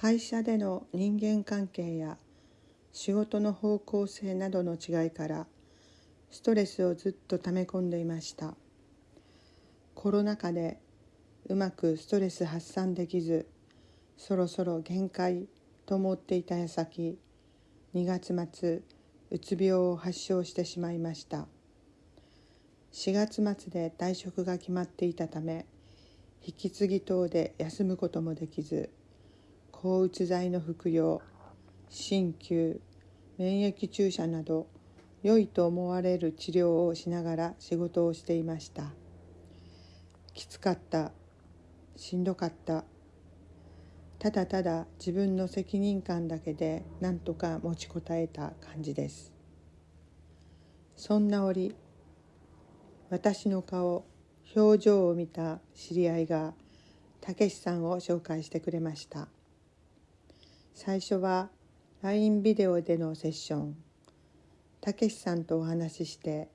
会社での人間関係や仕事の方向性などの違いからストレスをずっと溜め込んでいました。コロナ禍でうまくストレス発散できずそろそろ限界と思っていた矢先2月末うつ病を発症してしまいました。4月末で退職が決まっていたため引き継ぎ等で休むこともできず抗うつ剤の服用鍼灸免疫注射など良いと思われる治療をしながら仕事をしていました。きつかったしんどかった。ただただ自分の責任感だけでなんとか持ちこたえた感じです。そんな折私の顔表情を見た知り合いがたけしさんを紹介してくれました。最初は LINE ビデオでのセッション。たけしさんとお話しして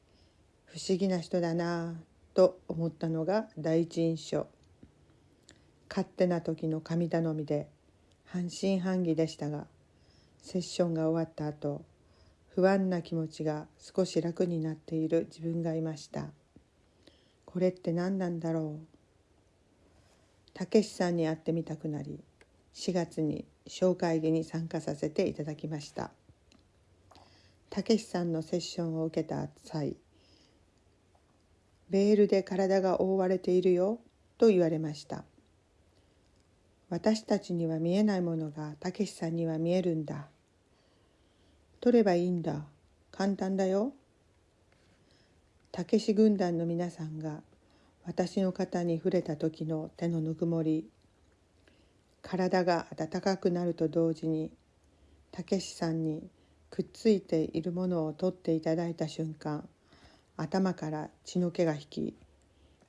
不思議な人だなぁと思ったのが第一印象。勝手な時の神頼みで半信半疑でしたがセッションが終わった後不安な気持ちが少し楽になっている自分がいました。これって何なんだろう？たけしさんに会ってみたくなり4月に小会議に参加させていただきました。たけしさんのセッションを受けた際ベールで体が覆われているよと言われました。私たちには見えないものがたけしさんには見えるんだ。取ればいいんだ。簡単だよ。たけし軍団の皆さんが私の肩に触れた時の手のぬくもり体が温かくなると同時にたけしさんにくっついているものを取っていただいた瞬間頭から血の気が引き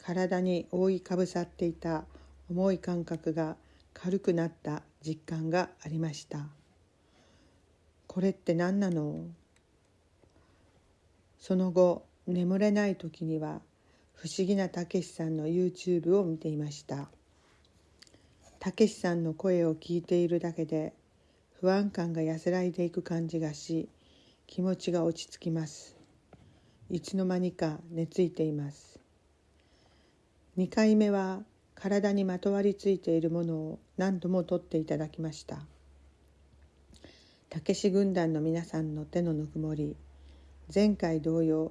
体に覆いかぶさっていた重い感覚が軽くなった実感がありました。これって何なの？その後眠れない時には不思議なたけしさんの YouTube を見ていました。たけしさんの声を聞いているだけで不安感が安らいでいく感じがし気持ちが落ち着きます。いつの間にか寝ついています。2回目は体にまとわりついているものを何度も取っていただきました。たけし軍団の皆さんの手のぬくもり前回同様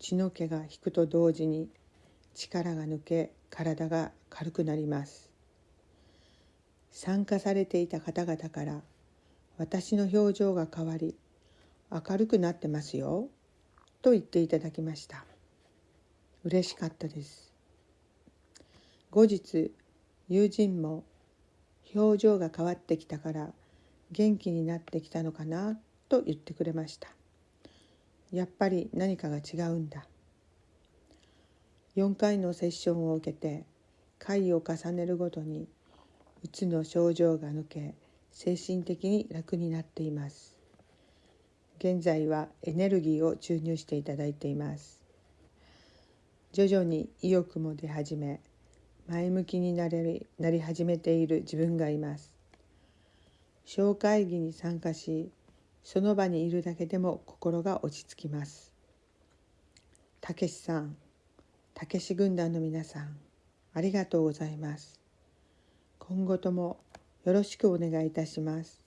血の気が引くと同時に力が抜け体が軽くなります。参加されていた方々から私の表情が変わり明るくなってますよと言っていただきました。嬉しかったです。後日友人も表情が変わってきたから元気になってきたのかなと言ってくれました。やっぱり何かが違うんだ。4回のセッションを受けて回を重ねるごとにうつの症状が抜け精神的に楽になっています。現在はエネルギーを注入していただいています。徐々に意欲も出始め前向きになれなり始めている自分がいます。小会議に参加しその場にいるだけでも心が落ち着きます。たけしさんたけし軍団の皆さんありがとうございます。今後ともよろしくお願いいたします。